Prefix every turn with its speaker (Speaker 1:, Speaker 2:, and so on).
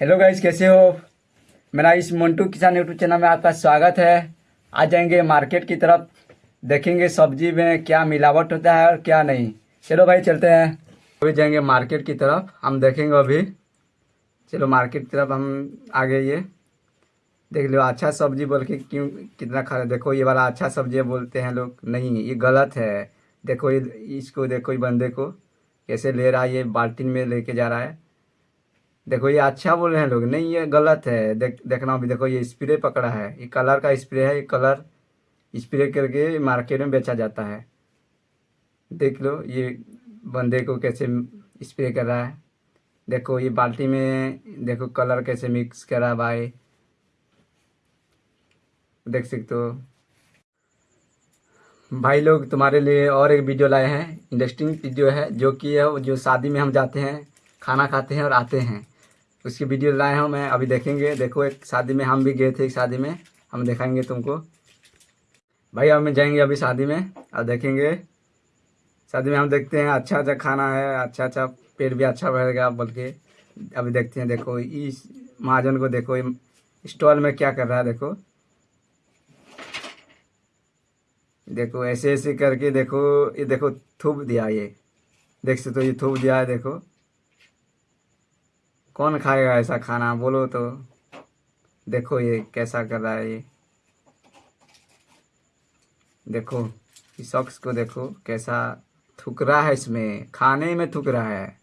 Speaker 1: Hello guys कैसे हो? मेरा इस मंटू किसान यूट्यूब चैनल में आपका स्वागत है। आ जाएँगे मार्केट की तरफ़। देखेंगे सब्ज़ी में क्या मिलावट होता है और क्या नहीं। चलो भाई, चलते हैं। अभी जाएँगे मार्केट की तरफ़। हम देखेंगे अभी। चलो मार्केट की तरफ़ हम आ गए ये। देख लो अच्छा सब्ज़ी बोल के क्यों कितना खा देखो, ये वाला अच्छा सब्ज़ी बोलते हैं लोग। नहीं, ये गलत है। देखो, ये, इसको देखो, ये बंदे को कैसे ले रहा है। ये बाल्टीन में लेके जा रहा है। देखो, ये अच्छा बोल रहे हैं लोग। नहीं, ये गलत है। देख, देखना अभी देखो, ये स्प्रे पकड़ा है। ये कलर का स्प्रे है, ये कलर स्प्रे करके मार्केट में बेचा जाता है। देख लो, ये बंदे को कैसे स्प्रे कर रहा है। देखो, ये बाल्टी में, देखो कलर कैसे मिक्स कर रहा है भाई। देख सकते हो। भाई लोग, तुम्हारे लिए और एक वीडियो लाए हैं। इंटरेस्टिंग वीडियो है, जो कि जो शादी में हम जाते हैं, खाना खाते हैं और आते हैं। उसकी वीडियो लाए हूँ, मैं अभी देखेंगे। देखो, एक शादी में हम भी गए थे, एक शादी में। हम दिखाएँगे तुमको। भाई हम जाएँगे अभी शादी में और देखेंगे। शादी में हम देखते हैं अच्छा अच्छा खाना है अच्छा अच्छा पेट भी अच्छा बढ़ेगा बोल के अभी देखते हैं, देखो, इस महाजन को देखो स्टॉल में क्या कर रहा है, देखो। देखो ऐसे ऐसे करके, देखो, ये देखो थूप दिया ये। देख सकते हो तो ये थूप दिया है, देखो। कौन खाएगा ऐसा खाना? बोलो तो। देखो ये कैसा कर रहा है ये। देखो, इस शख्स को देखो, कैसा थुक रहा है इसमें। खाने में थुक रहा है।